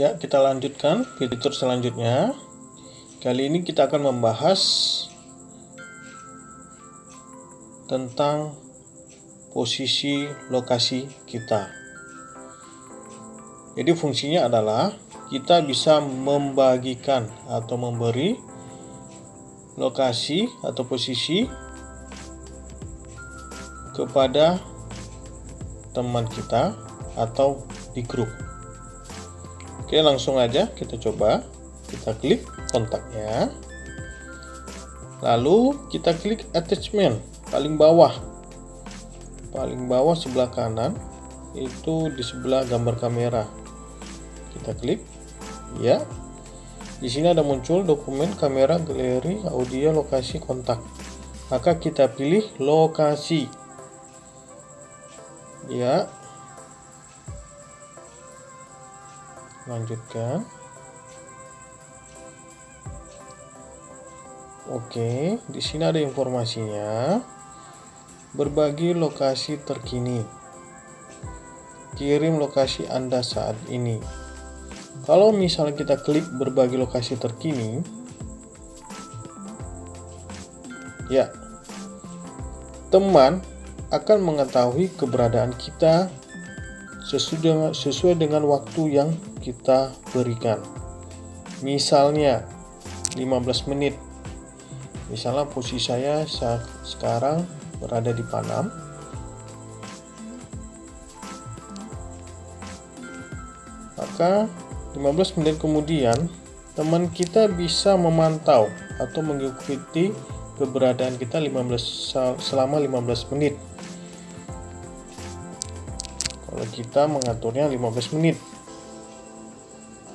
Ya, kita lanjutkan fitur selanjutnya. Kali ini kita akan membahas tentang posisi lokasi kita. Jadi fungsinya adalah kita bisa membagikan atau memberi lokasi atau posisi kepada teman kita atau di grup. Oke, langsung aja kita coba. Kita klik kontaknya. Lalu kita klik attachment paling bawah. Paling bawah sebelah kanan itu di sebelah gambar kamera. Kita klik. Ya. Di sini ada muncul dokumen kamera, galeri, audio, lokasi, kontak. Maka kita pilih lokasi. Ya, lanjutkan. Oke di sini ada informasinya. Berbagi lokasi terkini. Kirim lokasi anda saat ini. Kalau misalnya kita klik berbagi lokasi terkini ya teman akan mengetahui keberadaan kita sesuai sesuai dengan waktu yang kita berikan. Misalnya 15 menit. Misalnya posisi saya saat sekarang berada di Panam. Maka 15 menit kemudian teman kita bisa memantau atau mengikuti keberadaan kita 15 selama 15 menit kalau kita mengaturnya 15 menit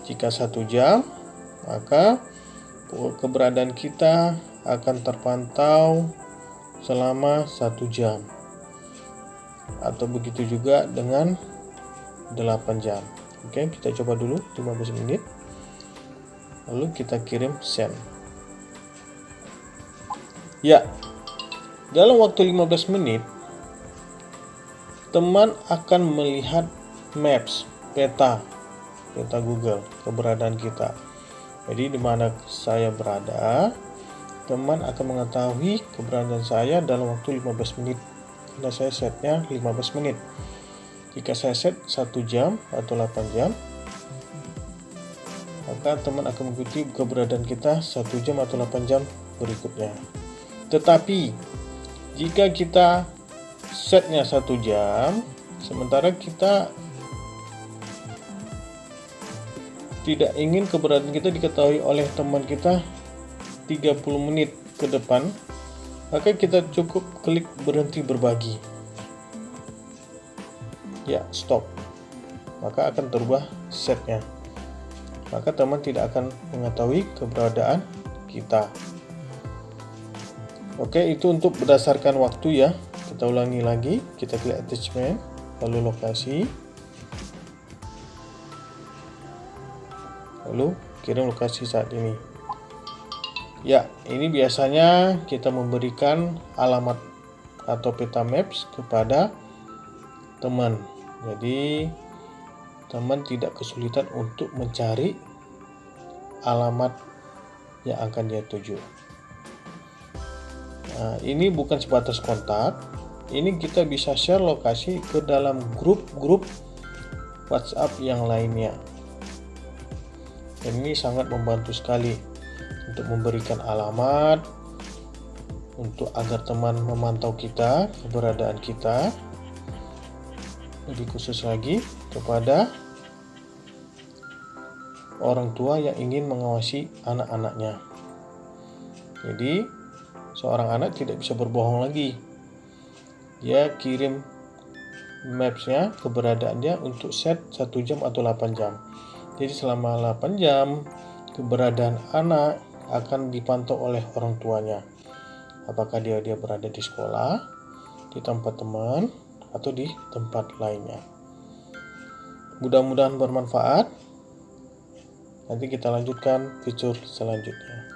jika satu jam maka keberadaan kita akan terpantau selama satu jam. Atau begitu juga dengan 8 jam. Oke kita coba dulu 15 menit. Lalu kita kirim send ya dalam waktu 15 menit teman akan melihat maps, peta, peta Google, keberadaan kita. Jadi di mana saya berada, teman akan mengetahui keberadaan saya dalam waktu 15 menit. Karena saya setnya 15 menit. Jika saya set 1 jam atau 8 jam, maka teman akan mengikuti keberadaan kita 1 jam atau 8 jam berikutnya. Tetapi, jika kita setnya satu jam sementara kita tidak ingin keberadaan kita diketahui oleh teman kita 30 menit ke depan maka kita cukup klik berhenti berbagi. Ya stop. Maka akan terubah setnya. Maka teman tidak akan mengetahui keberadaan kita. Oke itu untuk berdasarkan waktu ya. Kita ulangi lagi. Kita klik attachment lalu lokasi lalu kirim lokasi saat ini. Ya ini biasanya kita memberikan alamat atau peta maps kepada teman. Jadi teman tidak kesulitan untuk mencari alamat yang akan dia tuju. Nah, ini bukan sebatas kontak. Ini kita bisa share lokasi ke dalam grup-grup WhatsApp yang lainnya. Dan ini sangat membantu sekali untuk memberikan alamat untuk agar teman memantau kita, keberadaan kita. Lebih khusus lagi kepada orang tua yang ingin mengawasi anak-anaknya. Jadi, seorang anak tidak bisa berbohong lagi dia kirim mapsnya keberadaannya untuk set 1 jam atau 8 jam jadi selama 8 jam keberadaan anak akan dipantau oleh orang tuanya. Apakah dia dia berada di sekolah di tempat teman atau di tempat lainnya. Mudah-mudahan bermanfaat. Nanti kita lanjutkan fitur selanjutnya